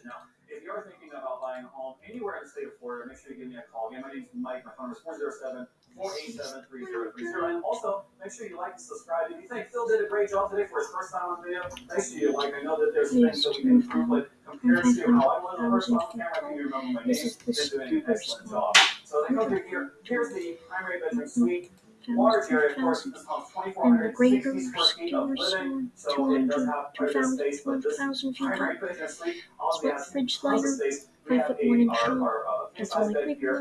information. Now, if you're thinking about buying a home anywhere in the state of Florida, make sure you give me a call. Again, my name's Mike. My phone number is 407 487 3030. And also, make sure you like and subscribe. If you think Phil did a great job today for his first time on video, make sure you like. I know that there's things that we can improve, but compared to how I was the first time on camera, I think you remember my name. This is the an super excellent job. So they go through here. Here's the primary bedroom suite. Large area, of course, this home's And the 2,460 Raiders square feet of stores living, on so it does have quite a bit of 2,000 space, but this 1,000 feet primary up. bedroom suite Split has fridge tons of slider, space. We five foot one a, inch our, tall. our, uh, That's king-size only bed quick here,